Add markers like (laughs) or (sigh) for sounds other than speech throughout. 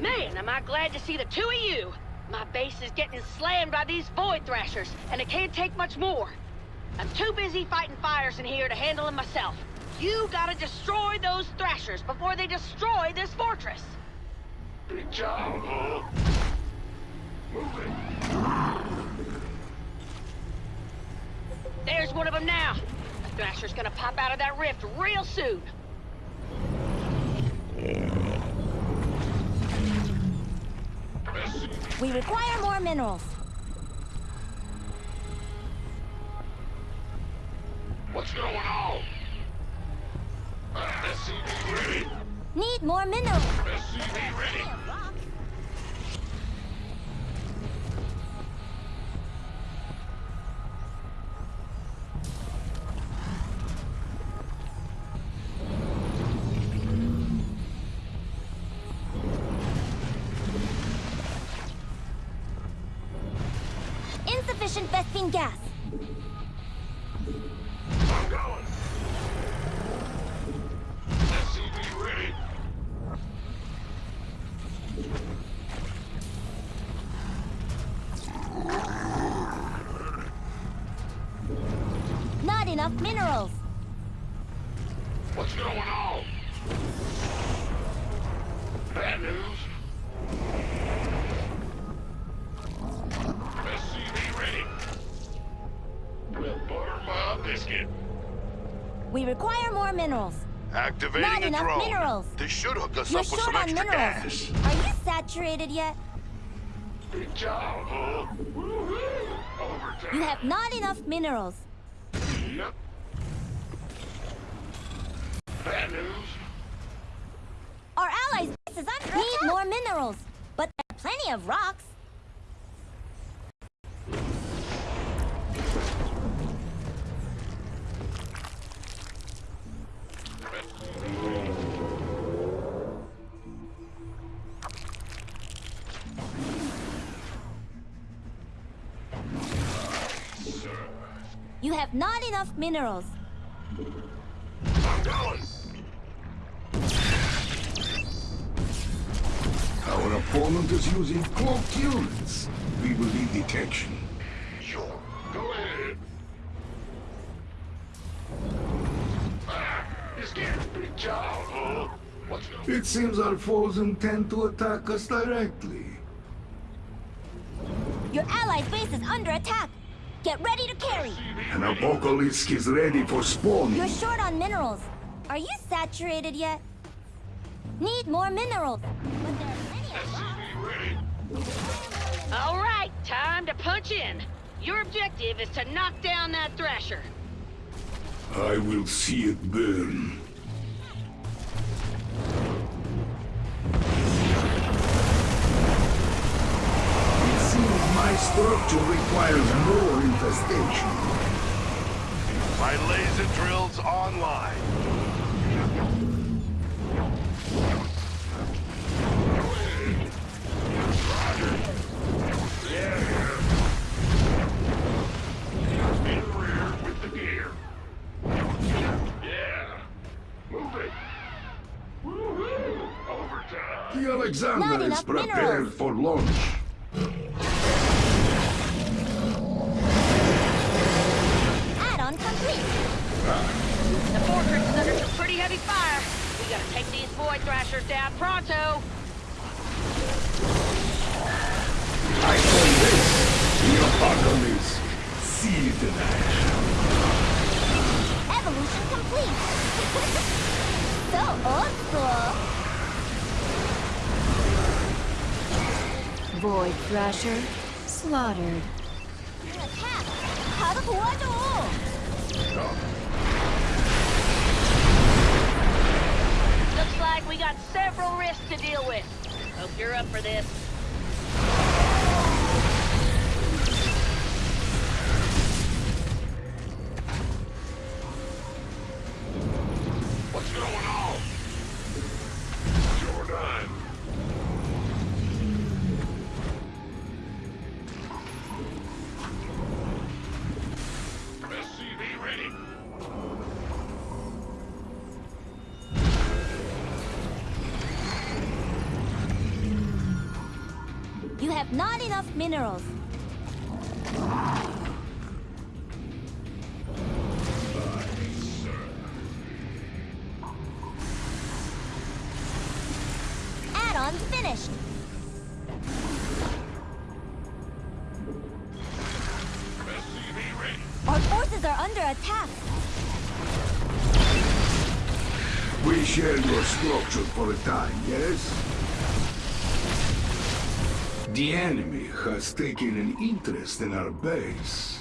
Man, am I glad to see the two of you! My base is getting slammed by these Void Thrashers, and it can't take much more. I'm too busy fighting fires in here to handle them myself. You gotta destroy those Thrashers before they destroy this fortress! Big job, huh? Move it. There's one of them now! The Thrasher's gonna pop out of that rift real soon! We require more minerals. what's going on? SCV ready. Need more minerals. SCV ready. Enough minerals. What's going on? Bad news. SCV ready. Well, butter my biscuit. We require more minerals. Activating Not a enough drone. minerals. This should hook us You're up with some extra minerals. gas. Are you saturated yet? Big job, huh? You have not enough minerals. Yep. Bad news. Our allies' base is under Need more minerals. But there are plenty of rocks. You have not enough minerals. Our opponent is using cloaked units. We will lead detection. Sure. Go ahead. Ah, you scared. Big job, huh? It seems our foes intend to attack us directly. Your allies' base is under attack. Get ready to carry. An Apocalypse is ready for spawning. You're short on minerals. Are you saturated yet? Need more minerals. But there are plenty of rocks. All right, time to punch in. Your objective is to knock down that Thrasher. I will see it burn. Structure requires more infestation. My laser drill's online. The rear with the gear. Yeah. Move it. Woo-hoo. Overtime. The Not Alexander is enough prepared minerals. for launch. The fortress is under some pretty heavy fire. We gotta take these void thrashers down pronto. I call this the apocalypse. Sealed in action. Evolution complete. (laughs) so old school. Void thrasher slaughtered. Attack! Out of one Looks like we got several risks to deal with. Hope you're up for this. Have not enough minerals. Add-on finished. Our forces are under attack. We share your structure for a time, yes? The enemy has taken an interest in our base.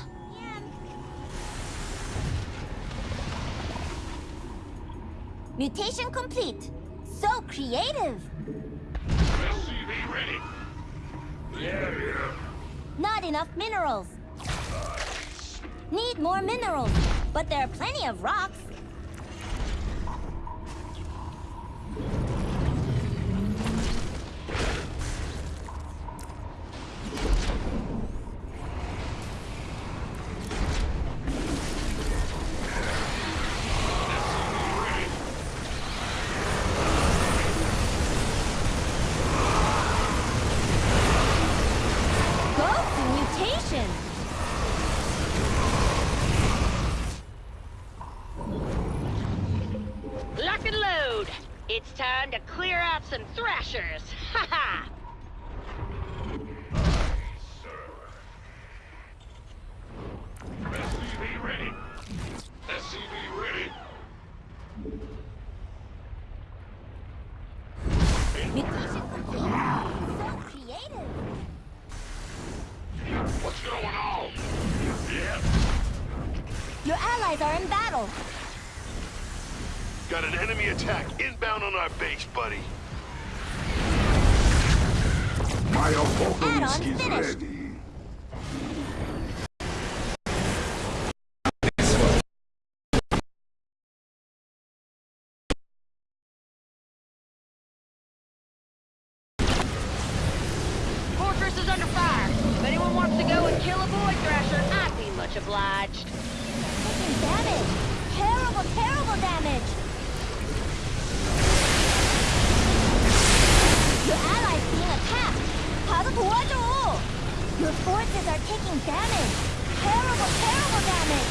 Mutation complete. So creative. SCV ready. Yeah, yeah. Not enough minerals. Need more minerals, but there are plenty of rocks. It's time to clear out some thrashers. Ha ha! SCV ready. SCV ready. So creative. What's going on? Yeah. Your allies are in battle. Got an enemy attack inbound on our base, buddy. My apocalypse Add-on is finished. ready. Fortress is under fire. If anyone wants to go and kill a Void Thrasher, I'd be much obliged. Taking damage. Terrible, terrible damage. 가서 도와줘. Your forces are taking damage. Terrible, terrible damage.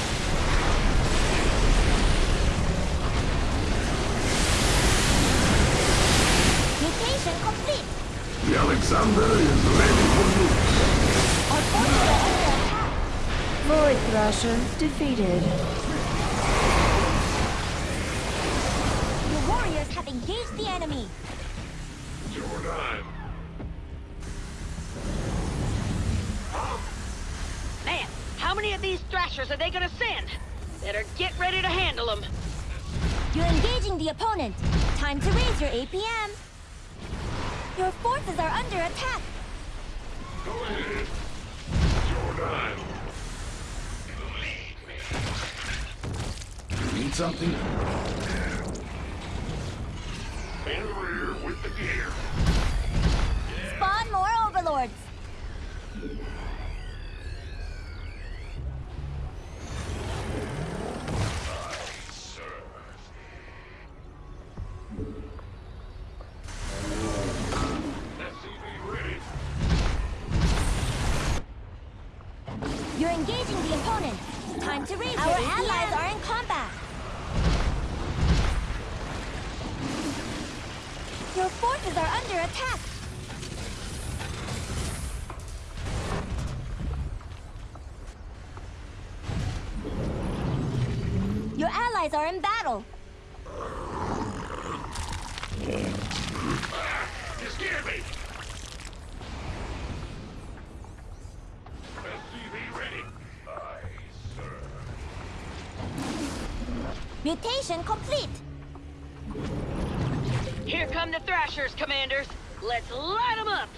Mutation complete. The Alexander is ready for use. Our forces are under attack. Void Thrasher defeated. Your warriors have engaged the enemy. Jordan. How many of these Thrashers are they gonna send? Better get ready to handle them. You're engaging the opponent. Time to raise your APM. Your forces are under attack. Go ahead. Jordan. You need something? In rear with the gear. Spawn more overlords. You're engaging the opponent. Time to raise Our your APM. allies are in combat. Your forces are under attack. Your allies are in battle. Mutation complete. Here come the Thrashers, Commanders. Let's light them up.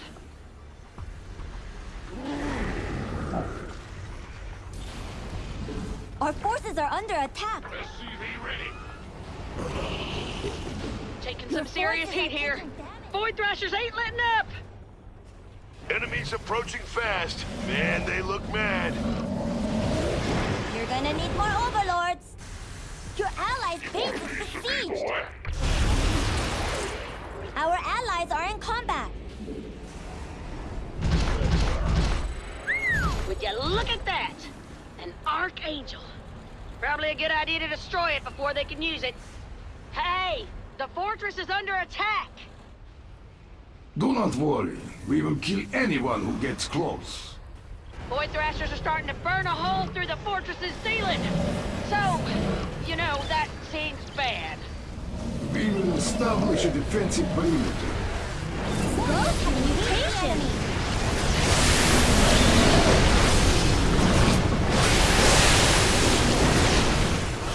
Our forces are under attack. SCV ready. Taking Your some serious heat here. taking. Void Thrashers ain't letting up. Enemies approaching fast. Man, they look mad. You're gonna need more overlords. Your allies' base is besieged. Boy. Our allies are in combat. Would you look at that? An Archangel. Probably a good idea to destroy it before they can use it. Hey, the fortress is under attack. Do not worry. We will kill anyone who gets close. Void Thrashers are starting to burn a hole through the fortress's ceiling. So, you know, that seems bad. We will establish a defensive perimeter. Those have a mutation!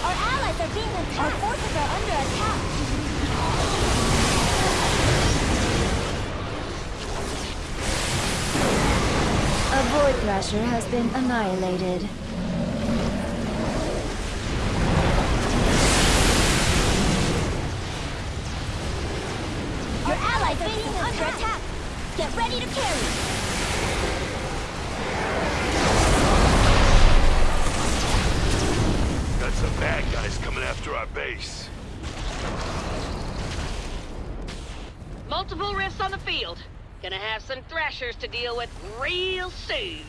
Our allies are being attacked! Our forces are under attack! Void Thrasher has been annihilated. Our allies are being under attack! Get ready to carry! Got some bad guys coming after our base. Multiple rifts on the field. Gonna have some Thrashers to deal with real soon.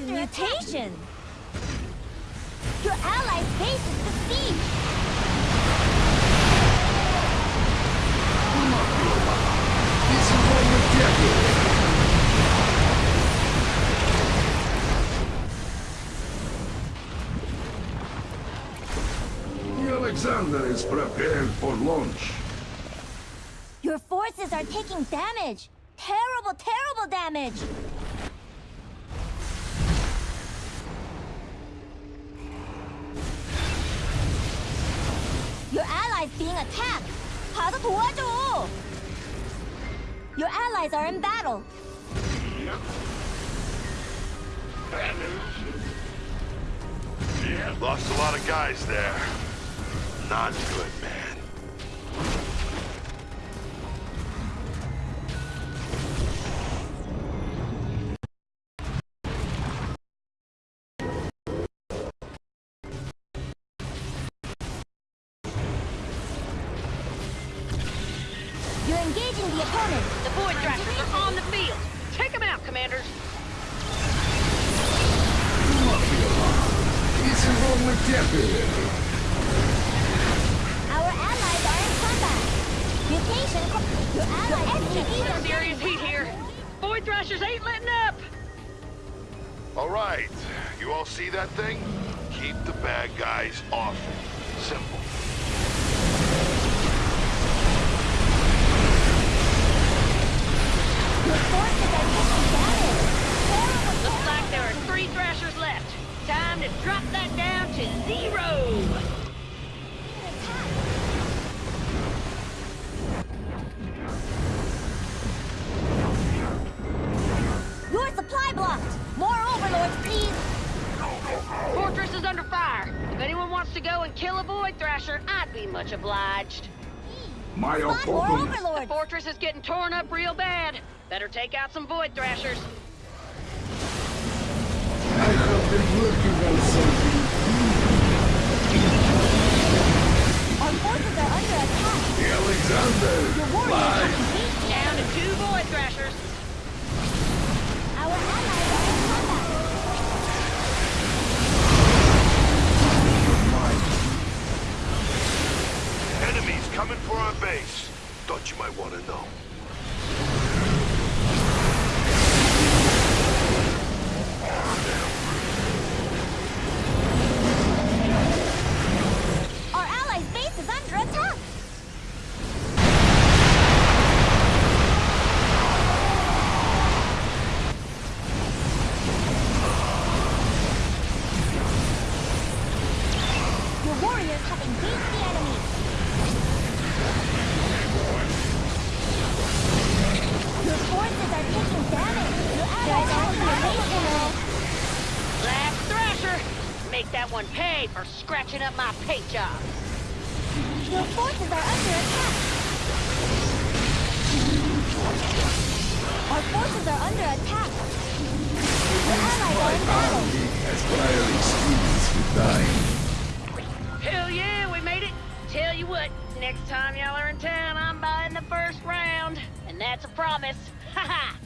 Mutation! Your allies' base is besieged! This is what we get. The Alexander is prepared for launch Your forces are taking damage! Terrible, terrible damage! Your allies being attacked! 가서 도와줘! Your allies are in battle! Lost a lot of guys there. Not good, man. Engaging the opponent! The Void Thrashers are on the field. Take them out, commanders. This is what we get. Our allies are in combat! Mutation! Your allies being Some serious heat here. Void Thrashers ain't letting up. All right, you all see that thing? Keep the bad guys off. Simple. Your forces are taking damage! Terrible, Looks like there are three Thrashers left. Time to drop that down to zero. Your supply blocked! More overlords, please! Fortress is under fire. If anyone wants to go and kill a Void Thrasher, I'd be much obliged. My Spot more opponent. The fortress is getting torn up real bad. Better take out some Void Thrashers. I have been working on something. Our forces are under attack! The Alexander. Your warriors have engaged the Down to two Void Thrashers. Our allies are in combat! Enemies coming Thought you might want to know. Our allies' base is under attack! Your warriors have engaged the enemy! Your forces are taking damage! Your allies are under Last Thrasher. Make that one pay for scratching up my paint job. Your forces are under attack! Our forces are under attack! Your allies are in battle! Has prior experience with dying. Hell yeah, you what, next time y'all are in town, I'm buying the first round. And that's a promise. Ha ha!